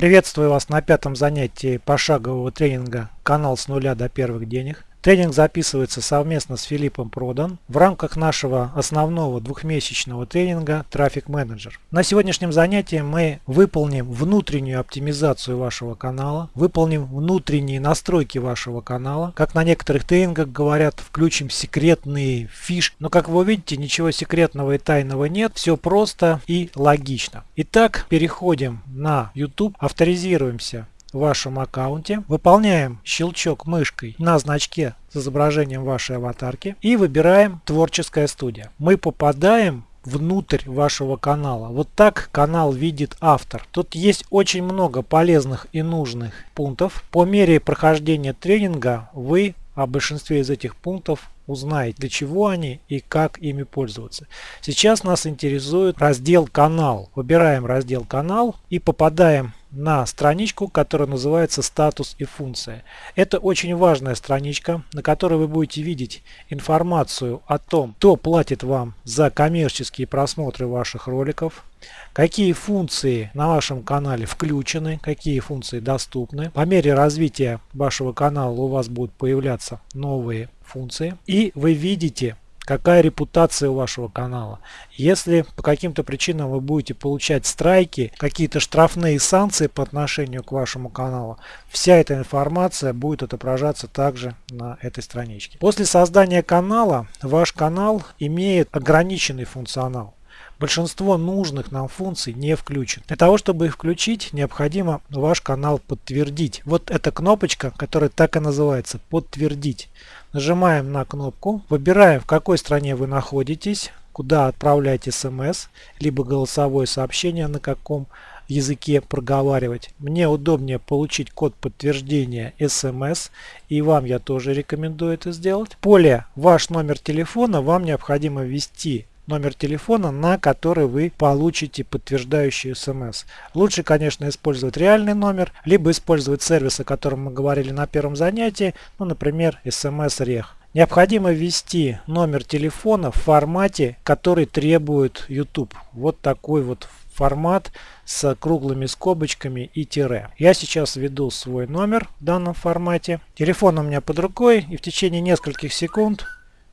Приветствую вас на пятом занятии пошагового тренинга «Канал с нуля до первых денег». Тренинг записывается совместно с Филиппом Продан в рамках нашего основного двухмесячного тренинга Traffic Manager. На сегодняшнем занятии мы выполним внутреннюю оптимизацию вашего канала, выполним внутренние настройки вашего канала. Как на некоторых тренингах говорят, включим секретные фишки. Но как вы увидите, ничего секретного и тайного нет. Все просто и логично. Итак, переходим на YouTube, авторизируемся в вашем аккаунте, выполняем щелчок мышкой на значке с изображением вашей аватарки и выбираем творческая студия. Мы попадаем внутрь вашего канала. Вот так канал видит автор. Тут есть очень много полезных и нужных пунктов. По мере прохождения тренинга вы о большинстве из этих пунктов узнаете, для чего они и как ими пользоваться. Сейчас нас интересует раздел «Канал». Выбираем раздел «Канал» и попадаем на страничку, которая называется «Статус и функция». Это очень важная страничка, на которой вы будете видеть информацию о том, кто платит вам за коммерческие просмотры ваших роликов, какие функции на вашем канале включены, какие функции доступны. По мере развития вашего канала у вас будут появляться новые функции. И вы видите какая репутация у вашего канала. Если по каким-то причинам вы будете получать страйки, какие-то штрафные санкции по отношению к вашему каналу, вся эта информация будет отображаться также на этой страничке. После создания канала ваш канал имеет ограниченный функционал. Большинство нужных нам функций не включено. Для того, чтобы их включить, необходимо ваш канал подтвердить. Вот эта кнопочка, которая так и называется «Подтвердить». Нажимаем на кнопку, выбираем в какой стране вы находитесь, куда отправлять смс, либо голосовое сообщение, на каком языке проговаривать. Мне удобнее получить код подтверждения смс и вам я тоже рекомендую это сделать. В поле ваш номер телефона вам необходимо ввести номер телефона, на который вы получите подтверждающий смс. Лучше, конечно, использовать реальный номер, либо использовать сервис, о котором мы говорили на первом занятии, ну, например, смс-рех. Необходимо ввести номер телефона в формате, который требует YouTube. Вот такой вот формат с круглыми скобочками и тире. Я сейчас введу свой номер в данном формате. Телефон у меня под рукой и в течение нескольких секунд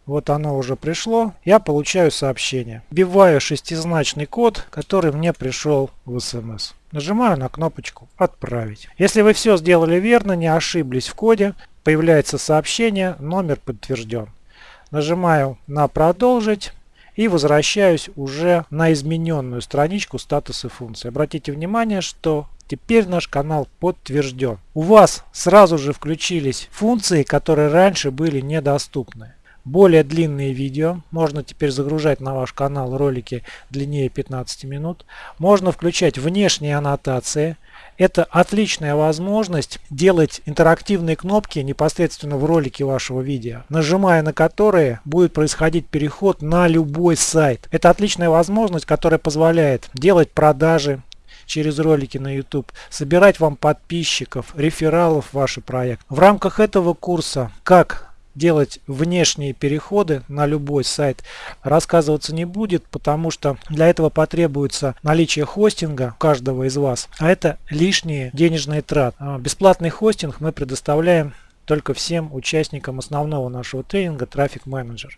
вот оно уже пришло. Я получаю сообщение. Вбиваю шестизначный код, который мне пришел в смс. Нажимаю на кнопочку «Отправить». Если вы все сделали верно, не ошиблись в коде, появляется сообщение «Номер подтвержден». Нажимаю на «Продолжить» и возвращаюсь уже на измененную страничку статуса функции. Обратите внимание, что Теперь наш канал подтвержден. У вас сразу же включились функции, которые раньше были недоступны более длинные видео. Можно теперь загружать на ваш канал ролики длиннее 15 минут. Можно включать внешние аннотации. Это отличная возможность делать интерактивные кнопки непосредственно в ролике вашего видео, нажимая на которые будет происходить переход на любой сайт. Это отличная возможность, которая позволяет делать продажи, через ролики на YouTube, собирать вам подписчиков, рефералов в ваш проект. В рамках этого курса «Как делать внешние переходы на любой сайт рассказываться не будет, потому что для этого потребуется наличие хостинга каждого из вас, а это лишние денежные траты. А, бесплатный хостинг мы предоставляем только всем участникам основного нашего тренинга Traffic Manager,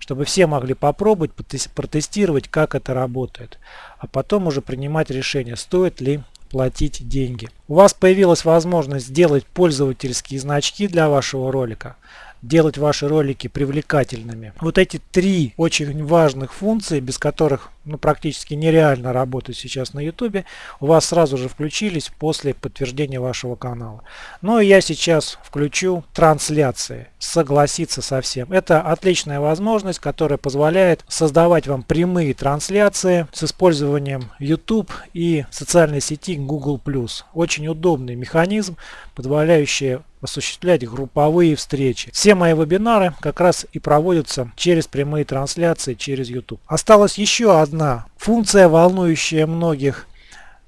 чтобы все могли попробовать, протестировать, как это работает, а потом уже принимать решение, стоит ли платить деньги. У вас появилась возможность сделать пользовательские значки для вашего ролика делать ваши ролики привлекательными. Вот эти три очень важных функции, без которых ну, практически нереально работать сейчас на YouTube, у вас сразу же включились после подтверждения вашего канала. Ну и я сейчас включу трансляции, согласиться со всем. Это отличная возможность, которая позволяет создавать вам прямые трансляции с использованием YouTube и социальной сети Google+. Очень удобный механизм, позволяющий осуществлять групповые встречи. Все мои вебинары как раз и проводятся через прямые трансляции через YouTube. Осталась еще одна функция, волнующая многих.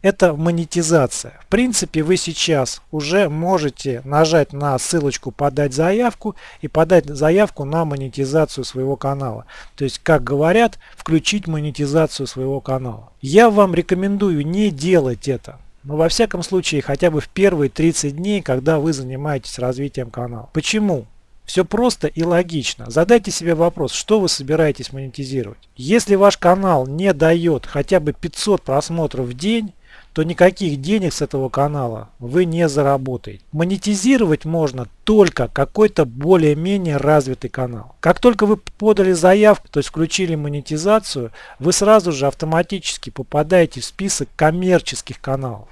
Это монетизация. В принципе, вы сейчас уже можете нажать на ссылочку «Подать заявку» и подать заявку на монетизацию своего канала. То есть, как говорят, включить монетизацию своего канала. Я вам рекомендую не делать это Но во всяком случае хотя бы в первые 30 дней, когда вы занимаетесь развитием канала. Почему? Все просто и логично. Задайте себе вопрос, что вы собираетесь монетизировать. Если ваш канал не дает хотя бы 500 просмотров в день, то никаких денег с этого канала вы не заработаете. Монетизировать можно только какой-то более-менее развитый канал. Как только вы подали заявку, то есть включили монетизацию, вы сразу же автоматически попадаете в список коммерческих каналов.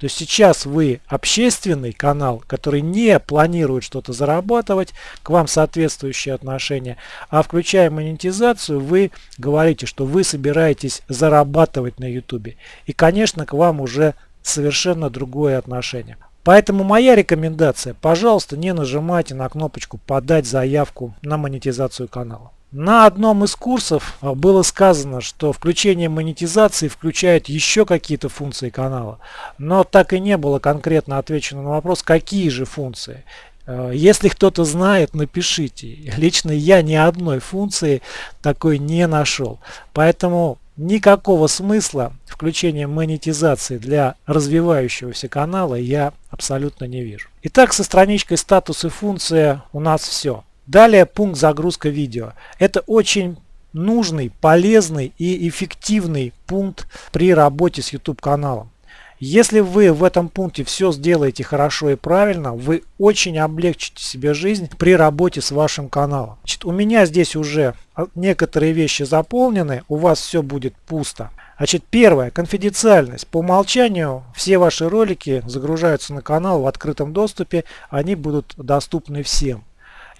То есть сейчас вы общественный канал, который не планирует что-то зарабатывать, к вам соответствующие отношения, а включая монетизацию, вы говорите, что вы собираетесь зарабатывать на YouTube. И, конечно, к вам уже совершенно другое отношение. Поэтому моя рекомендация, пожалуйста, не нажимайте на кнопочку «Подать заявку на монетизацию канала». На одном из курсов а, было сказано, что включение монетизации включает еще какие-то функции канала, но так и не было конкретно отвечено на вопрос, какие же функции. А, если кто-то знает, напишите. Лично я ни одной функции такой не нашел. Поэтому никакого смысла включения монетизации для развивающегося канала я абсолютно не вижу. Итак, со страничкой статус и функция у нас все. Далее пункт загрузка видео. Это очень нужный, полезный и эффективный пункт при работе с YouTube каналом. Если вы в этом пункте все сделаете хорошо и правильно, вы очень облегчите себе жизнь при работе с вашим каналом. Значит, у меня здесь уже некоторые вещи заполнены, у вас все будет пусто. Значит, первое, конфиденциальность. По умолчанию все ваши ролики загружаются на канал в открытом доступе, они будут доступны всем.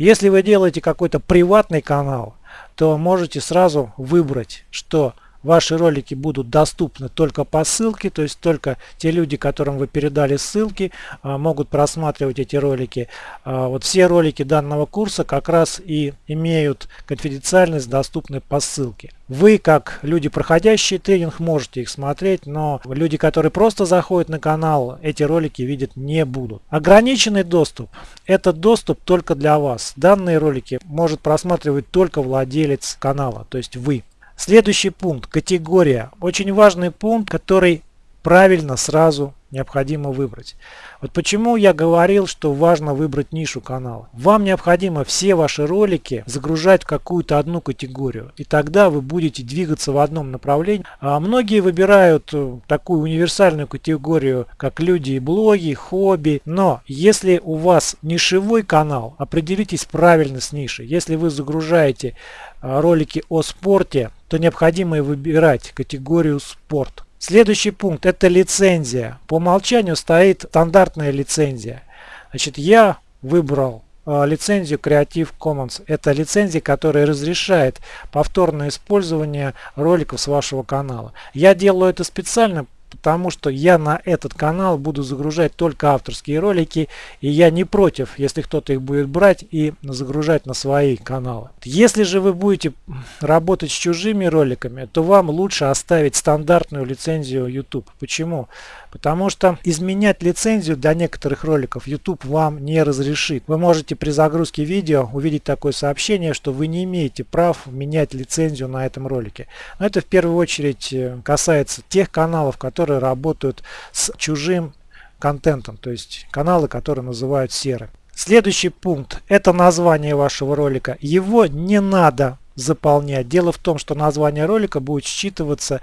Если вы делаете какой-то приватный канал, то можете сразу выбрать, что ваши ролики будут доступны только по ссылке, то есть только те люди, которым вы передали ссылки, а, могут просматривать эти ролики. А, вот все ролики данного курса как раз и имеют конфиденциальность, доступны по ссылке. Вы, как люди, проходящие тренинг, можете их смотреть, но люди, которые просто заходят на канал, эти ролики видят не будут. Ограниченный доступ – это доступ только для вас. Данные ролики может просматривать только владелец канала, то есть вы. Следующий пункт – категория. Очень важный пункт, который правильно сразу необходимо выбрать. Вот почему я говорил, что важно выбрать нишу канала. Вам необходимо все ваши ролики загружать в какую-то одну категорию. И тогда вы будете двигаться в одном направлении. А многие выбирают э, такую универсальную категорию, как люди и блоги, хобби. Но если у вас нишевой канал, определитесь правильно с нишей. Если вы загружаете э, ролики о спорте, то необходимо выбирать категорию спорт. Следующий пункт это лицензия. По умолчанию стоит стандартная лицензия. Значит, я выбрал э, лицензию Creative Commons. Это лицензия, которая разрешает повторное использование роликов с вашего канала. Я делаю это специально, потому что я на этот канал буду загружать только авторские ролики, и я не против, если кто-то их будет брать и загружать на свои каналы. Если же вы будете работать с чужими роликами, то вам лучше оставить стандартную лицензию YouTube. Почему? Потому что изменять лицензию для некоторых роликов YouTube вам не разрешит. Вы можете при загрузке видео увидеть такое сообщение, что вы не имеете прав менять лицензию на этом ролике. Но это в первую очередь э, касается тех каналов, которые работают с чужим контентом, то есть каналы, которые называют серы. Следующий пункт – это название вашего ролика. Его не надо заполнять. Дело в том, что название ролика будет считываться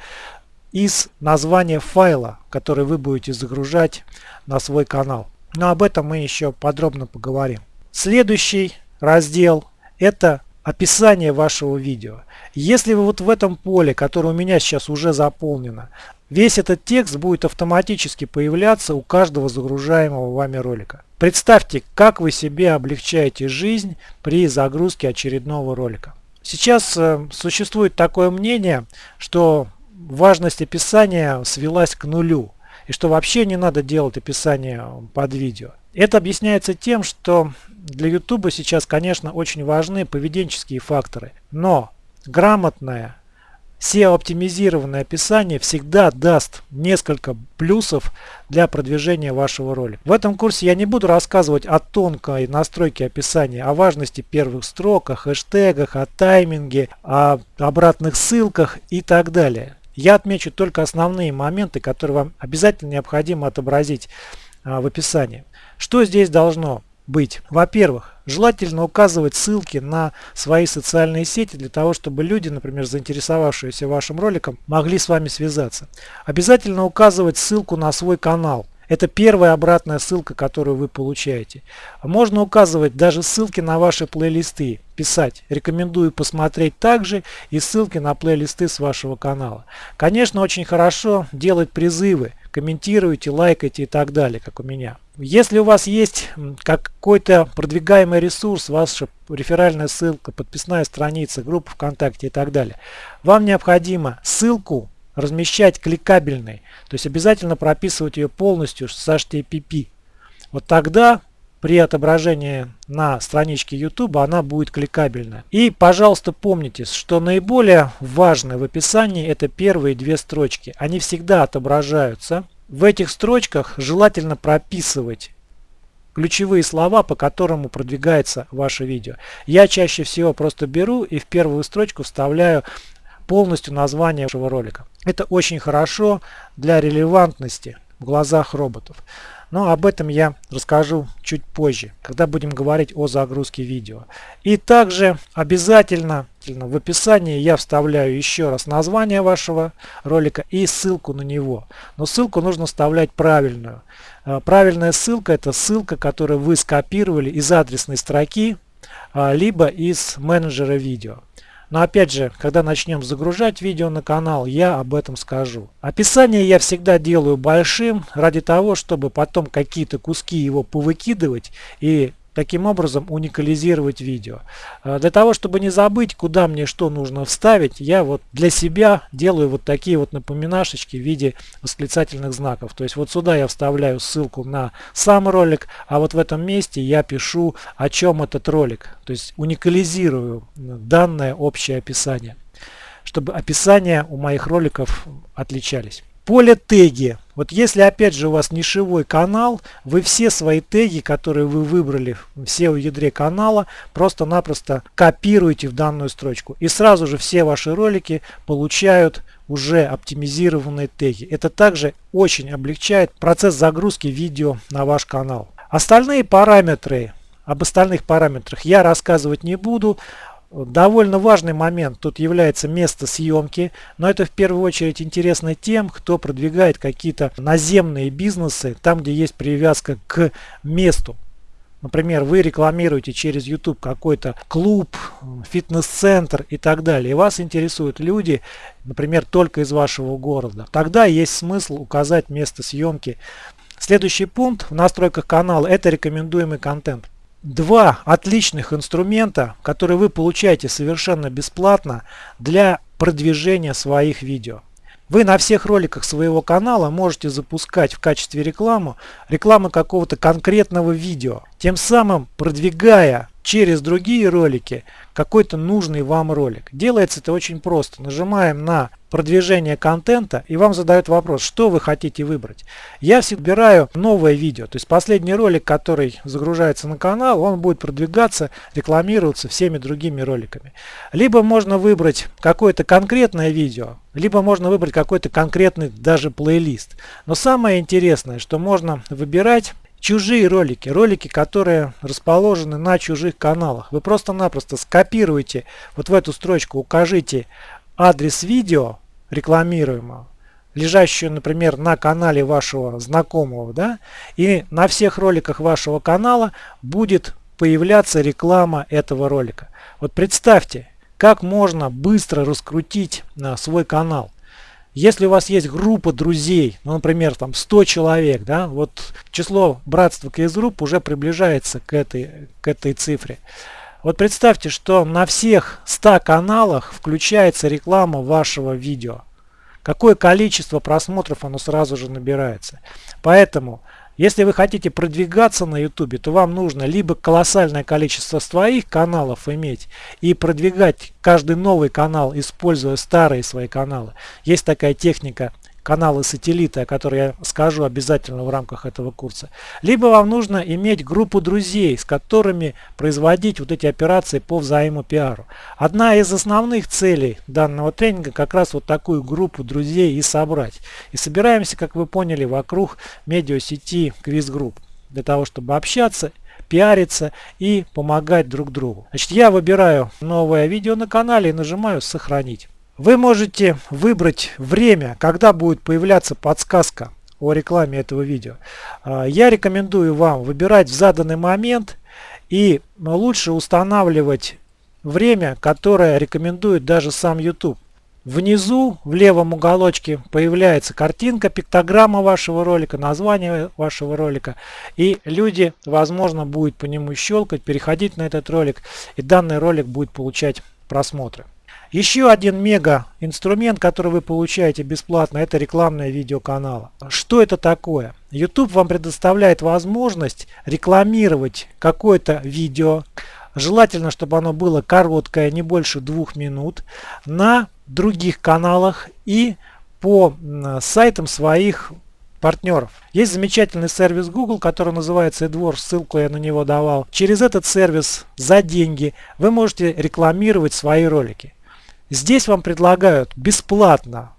из названия файла, который вы будете загружать на свой канал. Но об этом мы еще подробно поговорим. Следующий раздел это описание вашего видео. Если вы вот в этом поле, которое у меня сейчас уже заполнено, весь этот текст будет автоматически появляться у каждого загружаемого вами ролика. Представьте, как вы себе облегчаете жизнь при загрузке очередного ролика. Сейчас э, существует такое мнение, что важность описания свелась к нулю. И что вообще не надо делать описание под видео. Это объясняется тем, что для YouTube сейчас, конечно, очень важны поведенческие факторы. Но грамотное SEO-оптимизированное описание всегда даст несколько плюсов для продвижения вашего ролика. В этом курсе я не буду рассказывать о тонкой настройке описания, о важности первых строк, о хэштегах, о тайминге, о обратных ссылках и так далее. Я отмечу только основные моменты, которые вам обязательно необходимо отобразить а, в описании. Что здесь должно быть? Во-первых, желательно указывать ссылки на свои социальные сети для того, чтобы люди, например, заинтересовавшиеся вашим роликом, могли с вами связаться. Обязательно указывать ссылку на свой канал. Это первая обратная ссылка, которую вы получаете. Можно указывать даже ссылки на ваши плейлисты, писать. Рекомендую посмотреть также и ссылки на плейлисты с вашего канала. Конечно, очень хорошо делать призывы, комментируйте, лайкайте и так далее, как у меня. Если у вас есть какой-то продвигаемый ресурс, ваша реферальная ссылка, подписная страница, группа ВКонтакте и так далее, вам необходимо ссылку размещать кликабельной. То есть обязательно прописывать ее полностью с HTTP. Вот тогда при отображении на страничке YouTube она будет кликабельна. И, пожалуйста, помните, что наиболее важное в описании это первые две строчки. Они всегда отображаются. В этих строчках желательно прописывать ключевые слова, по которым продвигается ваше видео. Я чаще всего просто беру и в первую строчку вставляю полностью название вашего ролика. Это очень хорошо для релевантности в глазах роботов. Но об этом я расскажу чуть позже, когда будем говорить о загрузке видео. И также обязательно в описании я вставляю еще раз название вашего ролика и ссылку на него. Но ссылку нужно вставлять правильную. Э, правильная ссылка это ссылка, которую вы скопировали из адресной строки, а, либо из менеджера видео. Но опять же, когда начнем загружать видео на канал, я об этом скажу. Описание я всегда делаю большим, ради того, чтобы потом какие-то куски его повыкидывать и таким образом уникализировать видео. А, для того, чтобы не забыть, куда мне что нужно вставить, я вот для себя делаю вот такие вот напоминашечки в виде восклицательных знаков. То есть вот сюда я вставляю ссылку на сам ролик, а вот в этом месте я пишу, о чем этот ролик. То есть уникализирую данное общее описание, чтобы описания у моих роликов отличались. Поле теги. Вот если опять же у вас нишевой канал, вы все свои теги, которые вы выбрали в SEO ядре канала, просто-напросто копируете в данную строчку. И сразу же все ваши ролики получают уже оптимизированные теги. Это также очень облегчает процесс загрузки видео на ваш канал. Остальные параметры, об остальных параметрах я рассказывать не буду. Довольно важный момент тут является место съемки, но это в первую очередь интересно тем, кто продвигает какие-то наземные бизнесы, там где есть привязка к месту. Например, вы рекламируете через YouTube какой-то клуб, фитнес-центр и так далее, и вас интересуют люди, например, только из вашего города. Тогда есть смысл указать место съемки. Следующий пункт в настройках канала – это рекомендуемый контент два отличных инструмента, которые вы получаете совершенно бесплатно для продвижения своих видео. Вы на всех роликах своего канала можете запускать в качестве рекламу рекламу какого-то конкретного видео, тем самым продвигая через другие ролики какой-то нужный вам ролик. Делается это очень просто. Нажимаем на продвижение контента и вам задают вопрос, что вы хотите выбрать. Я всегда выбираю новое видео. То есть последний ролик, который загружается на канал, он будет продвигаться, рекламироваться всеми другими роликами. Либо можно выбрать какое-то конкретное видео, либо можно выбрать какой-то конкретный даже плейлист. Но самое интересное, что можно выбирать чужие ролики, ролики, которые расположены на чужих каналах. Вы просто-напросто скопируете вот в эту строчку, укажите адрес видео рекламируемого, лежащую, например, на канале вашего знакомого, да, и на всех роликах вашего канала будет появляться реклама этого ролика. Вот представьте, как можно быстро раскрутить на свой канал. Если у вас есть группа друзей, ну, например, там 100 человек, да, вот число братства КС-групп уже приближается к этой, к этой цифре. Вот представьте, что на всех 100 каналах включается реклама вашего видео. Какое количество просмотров оно сразу же набирается. Поэтому если вы хотите продвигаться на YouTube, то вам нужно либо колоссальное количество своих каналов иметь и продвигать каждый новый канал, используя старые свои каналы. Есть такая техника каналы сателлита, о которых я скажу обязательно в рамках этого курса. Либо вам нужно иметь группу друзей, с которыми производить вот эти операции по взаимопиару. Одна из основных целей данного тренинга как раз вот такую группу друзей и собрать. И собираемся, как вы поняли, вокруг медиасети Group для того, чтобы общаться пиариться и помогать друг другу. Значит, я выбираю новое видео на канале и нажимаю «Сохранить». Вы можете выбрать время, когда будет появляться подсказка о рекламе этого видео. А, я рекомендую вам выбирать в заданный момент и лучше устанавливать время, которое рекомендует даже сам YouTube. Внизу в левом уголочке появляется картинка, пиктограмма вашего ролика, название вашего ролика. И люди, возможно, будут по нему щелкать, переходить на этот ролик. И данный ролик будет получать просмотры. Еще один мега инструмент, который вы получаете бесплатно, это рекламное видео канала. Что это такое? YouTube вам предоставляет возможность рекламировать какое-то видео, желательно, чтобы оно было короткое, не больше двух минут, на других каналах и по сайтам своих партнеров. Есть замечательный сервис Google, который называется AdWords, ссылку я на него давал. Через этот сервис за деньги вы можете рекламировать свои ролики. Здесь вам предлагают бесплатно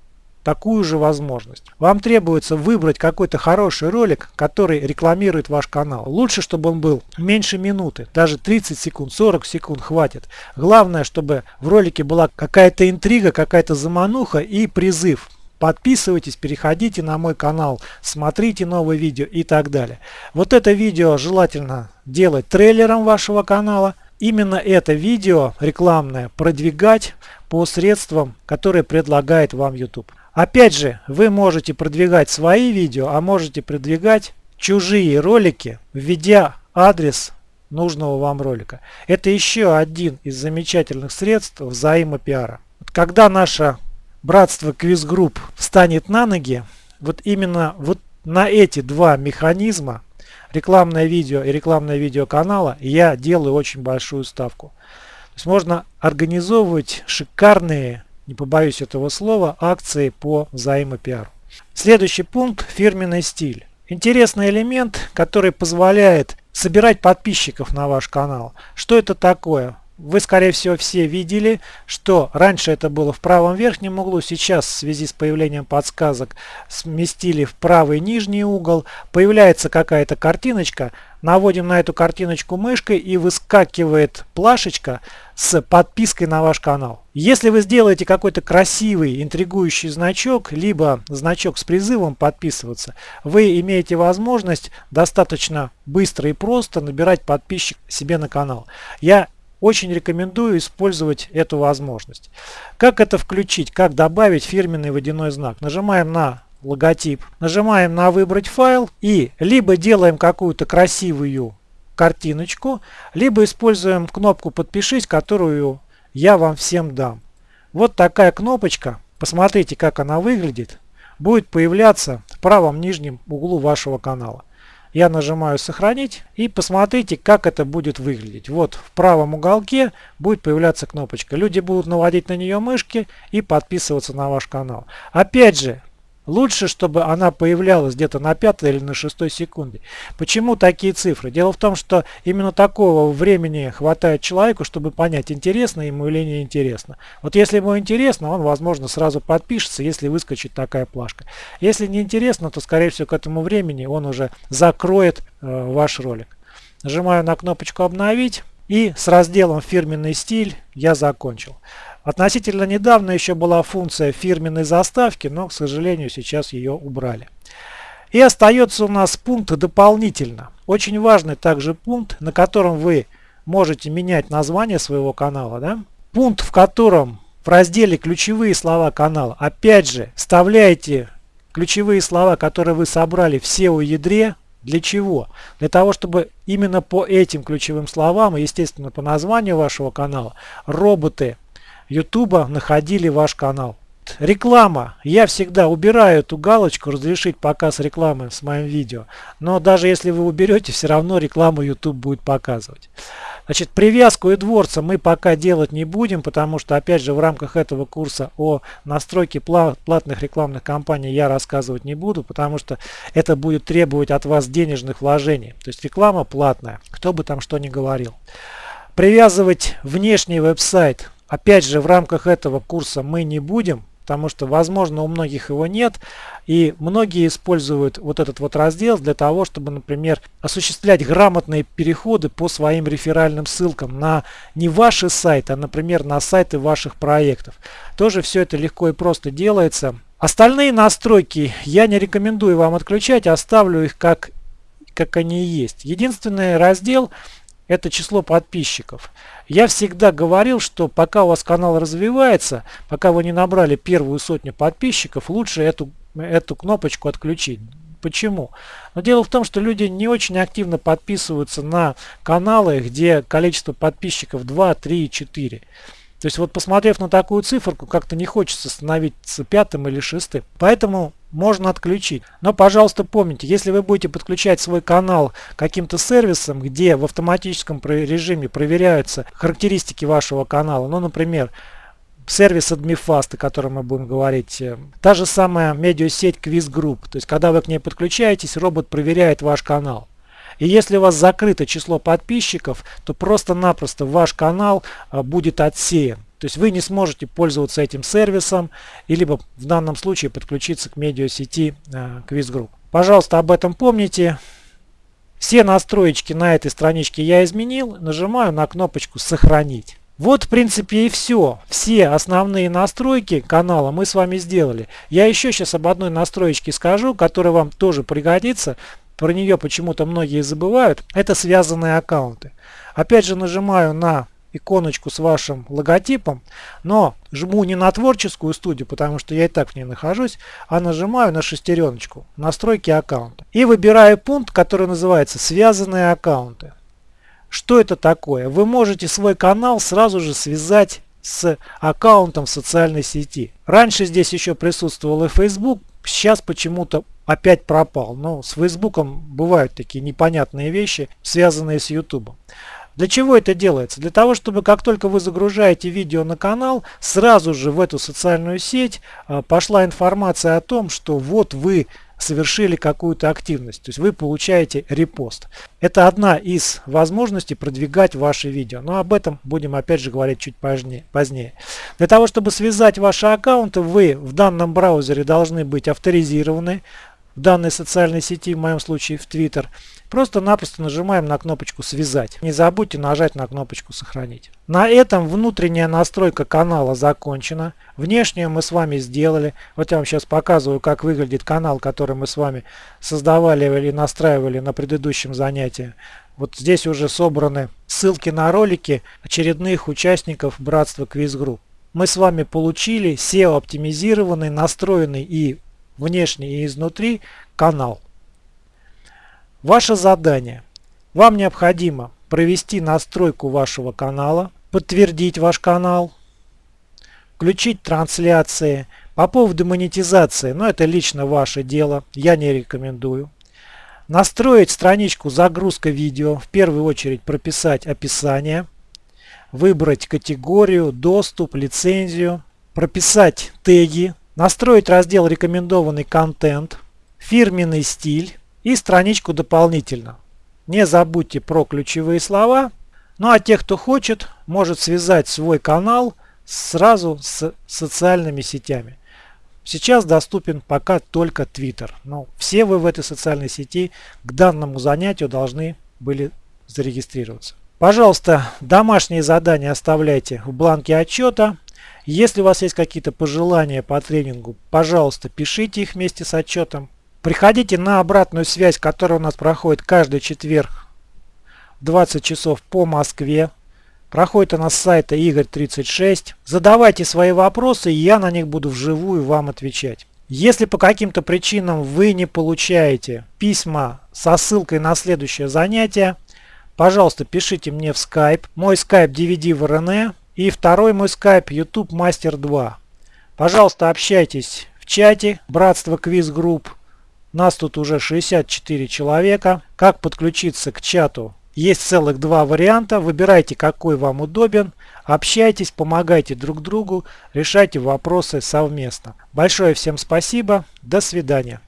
такую же возможность. Вам требуется выбрать какой-то хороший ролик, который рекламирует ваш канал. Лучше, чтобы он был меньше минуты, даже 30 секунд, 40 секунд хватит. Главное, чтобы в ролике была какая-то интрига, какая-то замануха и призыв. Подписывайтесь, переходите на мой канал, смотрите новые видео и так далее. Вот это видео желательно делать трейлером вашего канала. Именно это видео рекламное продвигать по средствам, которые предлагает вам YouTube. Опять же, вы можете продвигать свои видео, а можете продвигать чужие ролики, введя адрес нужного вам ролика. Это еще один из замечательных средств взаимопиара. Когда наше братство Квизгрупп встанет на ноги, вот именно вот на эти два механизма, рекламное видео и рекламное видео канала, я делаю очень большую ставку есть можно организовывать шикарные, не побоюсь этого слова, акции по взаимопиару. Следующий пункт – фирменный стиль. Интересный элемент, который позволяет собирать подписчиков на ваш канал. Что это такое? Вы, скорее всего, все видели, что раньше это было в правом верхнем углу, сейчас в связи с появлением подсказок сместили в правый нижний угол. Появляется какая-то картиночка, наводим на эту картиночку мышкой и выскакивает плашечка с подпиской на ваш канал. Если вы сделаете какой-то красивый, интригующий значок, либо значок с призывом подписываться, вы имеете возможность достаточно быстро и просто набирать подписчик себе на канал. Я очень рекомендую использовать эту возможность. Как это включить? Как добавить фирменный водяной знак? Нажимаем на логотип, нажимаем на выбрать файл и либо делаем какую-то красивую картиночку, либо используем кнопку подпишись, которую я вам всем дам. Вот такая кнопочка, посмотрите как она выглядит, будет появляться в правом нижнем углу вашего канала. Я нажимаю сохранить и посмотрите, как это будет выглядеть. Вот в правом уголке будет появляться кнопочка. Люди будут наводить на нее мышки и подписываться на ваш канал. Опять же, Лучше, чтобы она появлялась где-то на пятой или на шестой секунде. Почему такие цифры? Дело в том, что именно такого времени хватает человеку, чтобы понять, интересно ему или не интересно. Вот если ему интересно, он, возможно, сразу подпишется, если выскочит такая плашка. Если не интересно, то, скорее всего, к этому времени он уже закроет э, ваш ролик. Нажимаю на кнопочку «Обновить». И с разделом «Фирменный стиль» я закончил. Относительно недавно еще была функция фирменной заставки, но, к сожалению, сейчас ее убрали. И остается у нас пункт «Дополнительно». Очень важный также пункт, на котором вы можете менять название своего канала. Да? Пункт, в котором в разделе «Ключевые слова канала» опять же вставляете ключевые слова, которые вы собрали в SEO-ядре. Для чего? Для того, чтобы именно по этим ключевым словам и, естественно, по названию вашего канала роботы YouTube находили ваш канал. Реклама. Я всегда убираю эту галочку «Разрешить показ рекламы» с моим видео. Но даже если вы уберете, все равно рекламу YouTube будет показывать. Значит, привязку дворца мы пока делать не будем, потому что, опять же, в рамках этого курса о настройке платных рекламных кампаний я рассказывать не буду, потому что это будет требовать от вас денежных вложений. То есть реклама платная, кто бы там что ни говорил. Привязывать внешний веб-сайт, опять же, в рамках этого курса мы не будем, потому что, возможно, у многих его нет, и многие используют вот этот вот раздел для того, чтобы, например, осуществлять грамотные переходы по своим реферальным ссылкам на не ваши сайты, а, например, на сайты ваших проектов. Тоже все это легко и просто делается. Остальные настройки я не рекомендую вам отключать, оставлю их как, как они есть. Единственный раздел – это число подписчиков. Я всегда говорил, что пока у вас канал развивается, пока вы не набрали первую сотню подписчиков, лучше эту, эту кнопочку отключить. Почему? Но дело в том, что люди не очень активно подписываются на каналы, где количество подписчиков 2, 3, 4. То есть вот посмотрев на такую циферку, как-то не хочется становиться пятым или шестым. Поэтому можно отключить. Но, пожалуйста, помните, если вы будете подключать свой канал каким-то сервисом, где в автоматическом режиме проверяются характеристики вашего канала, ну, например, сервис AdmiFast, о котором мы будем говорить, э, та же самая медиасеть Quiz Group, то есть когда вы к ней подключаетесь, робот проверяет ваш канал. И если у вас закрыто число подписчиков, то просто-напросто ваш канал а, будет отсеян. То есть вы не сможете пользоваться этим сервисом, и либо в данном случае подключиться к медиасети э, Quiz Group. Пожалуйста, об этом помните. Все настроечки на этой страничке я изменил. Нажимаю на кнопочку «Сохранить». Вот в принципе и все. Все основные настройки канала мы с вами сделали. Я еще сейчас об одной настроечке скажу, которая вам тоже пригодится про нее почему-то многие забывают, это связанные аккаунты. Опять же нажимаю на иконочку с вашим логотипом, но жму не на творческую студию, потому что я и так в ней нахожусь, а нажимаю на шестереночку «Настройки аккаунта». И выбираю пункт, который называется «Связанные аккаунты». Что это такое? Вы можете свой канал сразу же связать с аккаунтом в социальной сети. Раньше здесь еще присутствовал и Facebook, сейчас почему-то опять пропал. Но с Фейсбуком бывают такие непонятные вещи, связанные с Ютубом. Для чего это делается? Для того, чтобы как только вы загружаете видео на канал, сразу же в эту социальную сеть а, пошла информация о том, что вот вы совершили какую-то активность. То есть вы получаете репост. Это одна из возможностей продвигать ваши видео. Но об этом будем опять же говорить чуть позднее. Для того, чтобы связать ваши аккаунты, вы в данном браузере должны быть авторизированы в данной социальной сети, в моем случае в Twitter. Просто-напросто нажимаем на кнопочку «Связать». Не забудьте нажать на кнопочку «Сохранить». На этом внутренняя настройка канала закончена. Внешнюю мы с вами сделали. Вот я вам сейчас показываю, как выглядит канал, который мы с вами создавали или настраивали на предыдущем занятии. Вот здесь уже собраны ссылки на ролики очередных участников Братства Quiz Group. Мы с вами получили SEO-оптимизированный, настроенный и внешне и изнутри канал. Ваше задание. Вам необходимо провести настройку вашего канала, подтвердить ваш канал, включить трансляции. По поводу монетизации, но ну, это лично ваше дело, я не рекомендую. Настроить страничку загрузка видео, в первую очередь прописать описание, выбрать категорию, доступ, лицензию, прописать теги, настроить раздел рекомендованный контент, фирменный стиль, и страничку дополнительно. Не забудьте про ключевые слова. Ну а те, кто хочет, может связать свой канал сразу с социальными сетями. Сейчас доступен пока только Twitter. Но все вы в этой социальной сети к данному занятию должны были зарегистрироваться. Пожалуйста, домашние задания оставляйте в бланке отчета. Если у вас есть какие-то пожелания по тренингу, пожалуйста, пишите их вместе с отчетом. Приходите на обратную связь, которая у нас проходит каждый четверг в 20 часов по Москве. Проходит она с сайта Игорь36. Задавайте свои вопросы, и я на них буду вживую вам отвечать. Если по каким-то причинам вы не получаете письма со ссылкой на следующее занятие, пожалуйста, пишите мне в Skype. Мой Skype DVD в РН и второй мой Skype YouTube Master 2. Пожалуйста, общайтесь в чате Братство Quiz Group. Нас тут уже 64 человека. Как подключиться к чату, Есть целых два варианта. Выбирайте, какой вам удобен. Общайтесь, помогайте друг другу, решайте вопросы совместно. Большое всем спасибо. До свидания.